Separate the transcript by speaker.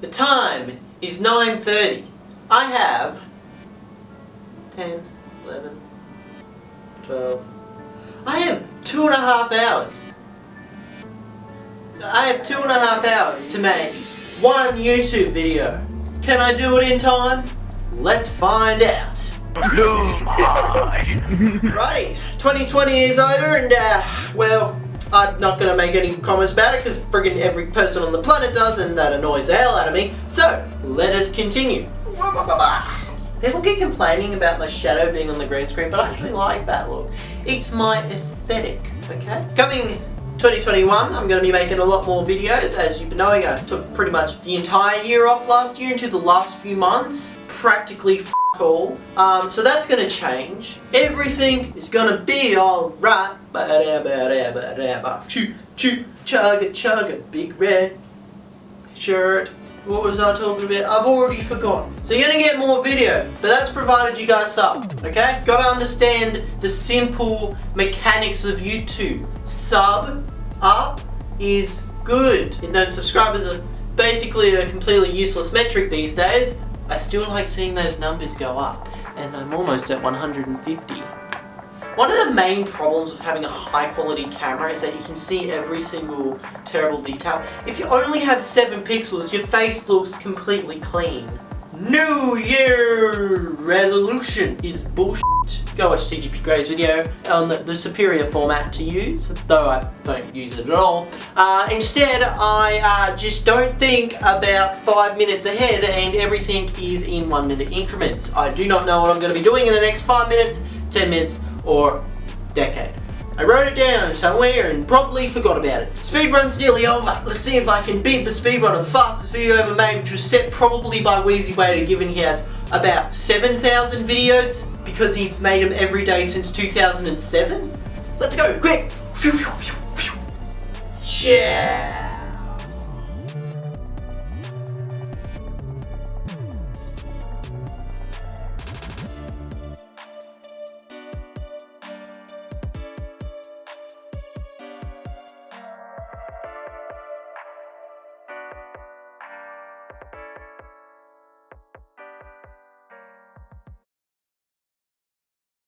Speaker 1: The time is 9.30. I have 10, 11, 12. I have two and a half hours. I have two and a half hours to make one YouTube video. Can I do it in time? Let's find out. Righty, 2020 is over and uh, well, I'm not going to make any comments about it because friggin' every person on the planet does and that annoys the hell out of me. So, let us continue. People keep complaining about my shadow being on the green screen, but I actually like that look. It's my aesthetic, okay? Coming 2021, I'm going to be making a lot more videos. As you've been knowing, I took pretty much the entire year off last year into the last few months. Practically Um, so that's going to change. Everything is going to be alright. Choo choo chugga chugga big red shirt. What was I talking about? I've already forgotten. So you're going to get more video, but that's provided you guys sub, okay? Got to understand the simple mechanics of YouTube. Sub up is good. You know, subscribers are basically a completely useless metric these days. I still like seeing those numbers go up, and I'm almost at 150. One of the main problems of having a high quality camera is that you can see every single terrible detail. If you only have 7 pixels, your face looks completely clean. New Year resolution is bullshit. Go watch CGP Grey's video on the, superior format to use, though I don't use it at all. Uh, instead, I uh, just don't think about five minutes ahead and everything is in one minute increments. I do not know what I'm going to be doing in the next five minutes, 10 minutes, or decade. I wrote it down somewhere and probably forgot about it. Speedrun's nearly over. Let's see if I can beat the speedrun of fastest video ever made, which was set probably by Wheezy Waiter, given he has about 7,000 videos because he made them every day since 2007. Let's go, quick! Yeah!